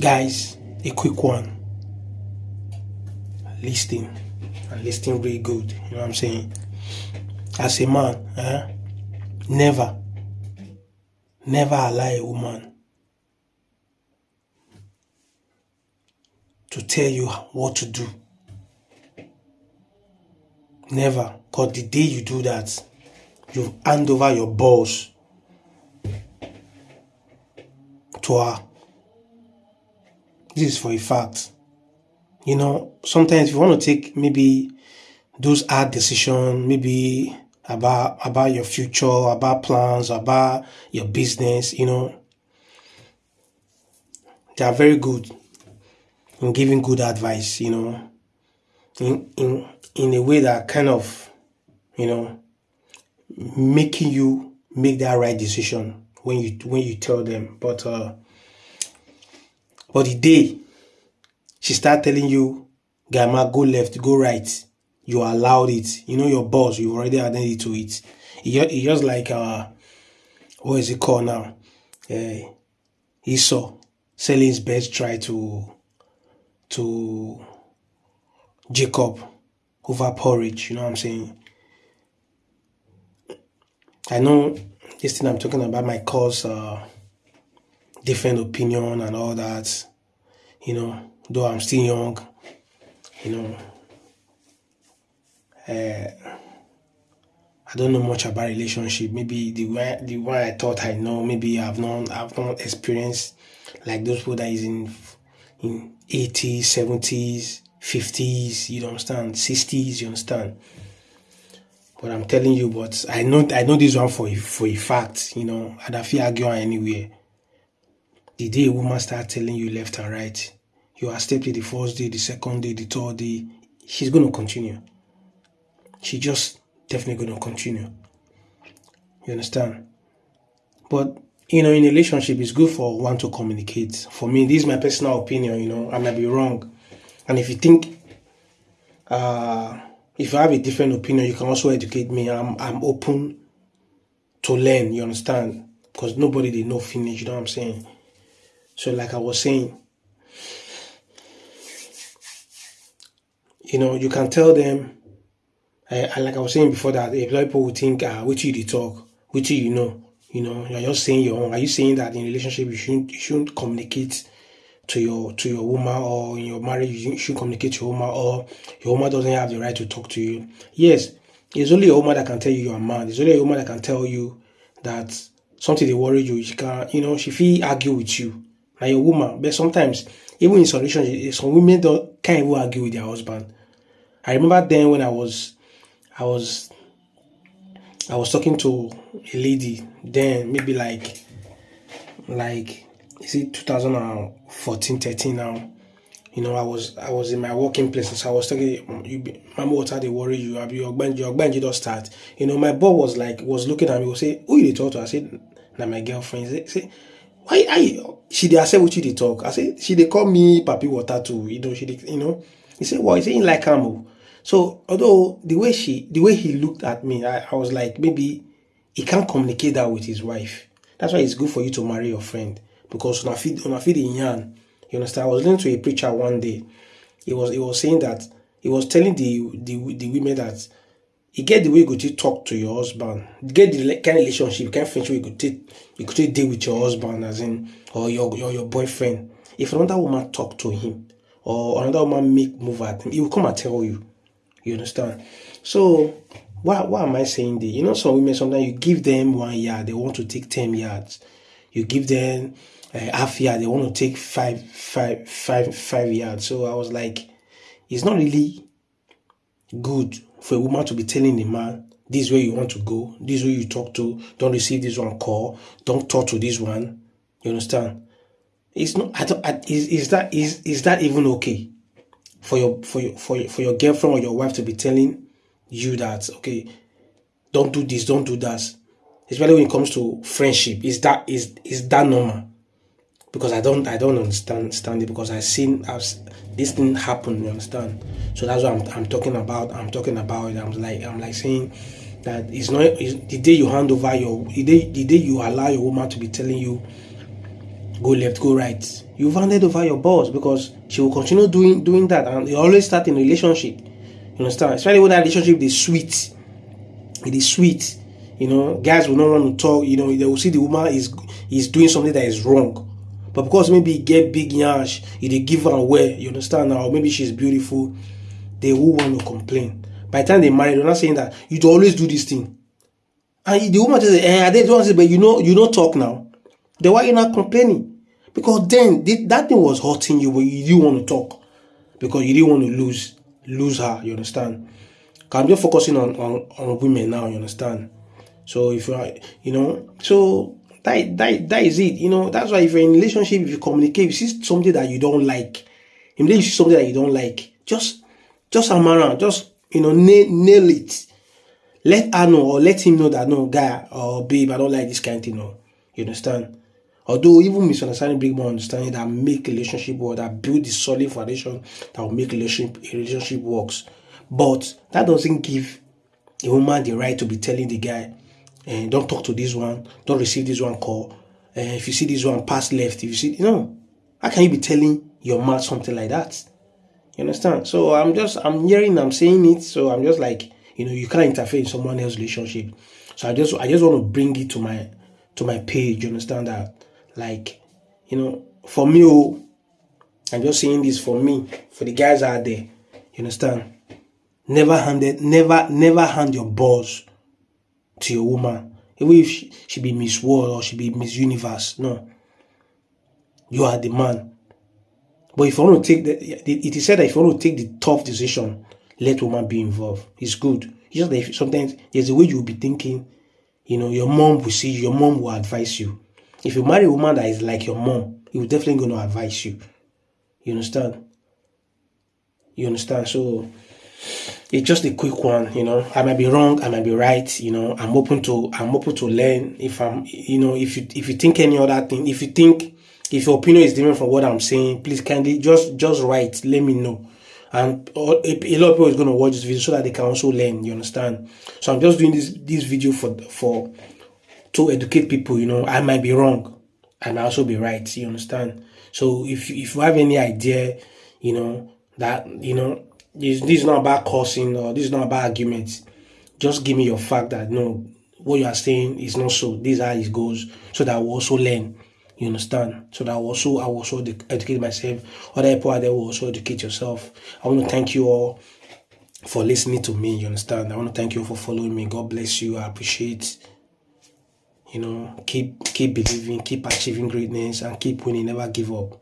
guys a quick one. Listing. and listening really good you know what i'm saying? As a man eh, never never allow a woman to tell you what to do. Never. Because the day you do that you hand over your balls to her this is for a fact you know, sometimes you want to take maybe those hard decisions, maybe about about your future, about plans, about your business, you know, they are very good in giving good advice, you know, in in in a way that kind of, you know, making you make that right decision when you when you tell them. But uh but the day she start telling you, Gamma, go left, go right. You allowed it. You know your boss, you already added to it. It's just like, uh, what is it called now? Uh, Esau selling his best try to, to Jacob over porridge. You know what I'm saying? I know this thing I'm talking about might cause uh, different opinion and all that. You know, though I'm still young, you know, uh, I don't know much about relationship. Maybe the way the one I thought I know, maybe I've not I've not experienced like those people that is in in eighties, seventies, fifties, you understand, sixties, you understand. But I'm telling you, but I know I know this one for a, for a fact, you know, I feel argue anywhere. The day a woman start telling you left and right, you accept it the first day, the second day, the third day, she's going to continue. She just definitely going to continue. You understand? But, you know, in a relationship, it's good for one to communicate. For me, this is my personal opinion, you know, I might be wrong. And if you think, uh, if you have a different opinion, you can also educate me. I'm, I'm open to learn, you understand? Because nobody they know finish, you know what I'm saying? So like I was saying, you know, you can tell them, uh, like I was saying before that, if people will think, ah, which you the talk, which you know, you know, you're just saying your own. Are you saying that in relationship you shouldn't you shouldn't communicate to your to your woman or in your marriage you should communicate to your woman or your woman doesn't have the right to talk to you? Yes, it's only your woman that can tell you you're a man. It's only your woman that can tell you that something they worry you. She can, you know, she feel argue with you. Now your woman, but sometimes even in relationships, some women don't can't even argue with their husband. I remember then when I was, I was, I was talking to a lady then, maybe like, like, is it 2014, 13 now? You know, I was I was in my working place, so I was talking. You, mama, what are they worry you? Abi your bench, your bench just start. You know, my boss was like was looking at me. Was say, who you talk to? I said, na my girlfriend. Say why I she dey accept what you dey talk. I say she dey call me papi water too. You know, she dey, you know. He said, well, he said, like am so although the way she, the way he looked at me, I, I was like, maybe he can't communicate that with his wife. That's why it's good for you to marry your friend because on a feed on a feed in yarn. You understand? I was listening to a preacher one day. He was he was saying that he was telling the the, the women that you get the way you go to talk to your husband, you get the kind relationship, kind friendship you could take you could take deal with your husband as in or your or your boyfriend. If another woman talk to him or another woman make move at him, he will come and tell you. You understand? So why why am I saying this? You know, some women sometimes you give them one yard, they want to take ten yards. You give them uh, half yard, they want to take five, five, five, five yards. So I was like, it's not really good for a woman to be telling a man, this is where you want to go, this is where you talk to, don't receive this one call, don't talk to this one. You understand? It's not. I don't. I, is is that is is that even okay? for your for your for your, for your girlfriend or your wife to be telling you that okay don't do this don't do that especially when it comes to friendship is that is is that normal because i don't i don't understand understand it because I've seen as this thing happen you understand so that's what I'm, I'm talking about i'm talking about it i'm like i'm like saying that it's not it's, the day you hand over your the day the day you allow your woman to be telling you go left, go right. You've handed over your boss because she will continue doing doing that, and you always start in a relationship. You understand? Especially when that relationship is sweet. It is sweet. You know, guys will not want to talk. You know, they will see the woman is is doing something that is wrong. But because maybe he get big yash, he they give her away, you understand now, maybe she's beautiful, they will want to complain. By the time they marry, they're not saying that you always do this thing. And the woman just say, eh, I didn't want to say, but you know, you don't talk now. Then why you not complaining? Because then that thing was hurting you, but you didn't want to talk. Because you didn't want to lose lose her, you understand? I'm just focusing on, on, on women now, you understand? So if you are, you know, so that, that, that is it, you know, that's why if you're in relationship, if you communicate, if you see something that you don't like, if you see something that you don't like, just, just am around, just, you know, nail, nail it. Let her know or let him know that, no, guy or babe, I don't like this kind of thing, no. You understand? Although even misunderstanding bring more understanding that make relationship work, that build the solid foundation that will make relationship relationship works. But that doesn't give a woman the right to be telling the guy, eh, don't talk to this one, don't receive this one call. Eh, if you see this one pass left, if you see you know, how can you be telling your man something like that? You understand? So I'm just I'm hearing, I'm saying it, so I'm just like, you know, you can't interfere in someone else's relationship. So I just I just want to bring it to my to my page, you understand that? Like, you know, for me, oh, I'm just saying this for me, for the guys out there. You understand? Never handed, never, never hand your balls to your woman. Even if she, she be Miss World or she be Miss Universe. No. You are the man. But if you want to take the, it is said that if you want to take the tough decision, let woman be involved. It's good. It's just that sometimes there's a way you'll be thinking, you know, your mom will see you, your mom will advise you. If you marry a woman that is like your mom, he will definitely going to advise you. You understand? You understand? So it's just a quick one, you know. I might be wrong, I might be right, you know. I'm open to I'm open to learn. If I'm you know, if you if you think any other thing, if you think if your opinion is different from what I'm saying, please kindly just just write, let me know. And a lot of people is going to watch this video so that they can also learn. You understand? So I'm just doing this this video for for to educate people, you know, I might be wrong. I might also be right. You understand? So if if you have any idea, you know, that you know, this, this is not about cursing or this is not about arguments. Just give me your fact that no, what you are saying is not so. This is how it goes, so that I will also learn. You understand? So that I will also I will also educate myself. Other people out there will also educate yourself. I want to thank you all for listening to me. You understand? I want to thank you for following me. God bless you. I appreciate you know keep keep believing keep achieving greatness and keep winning never give up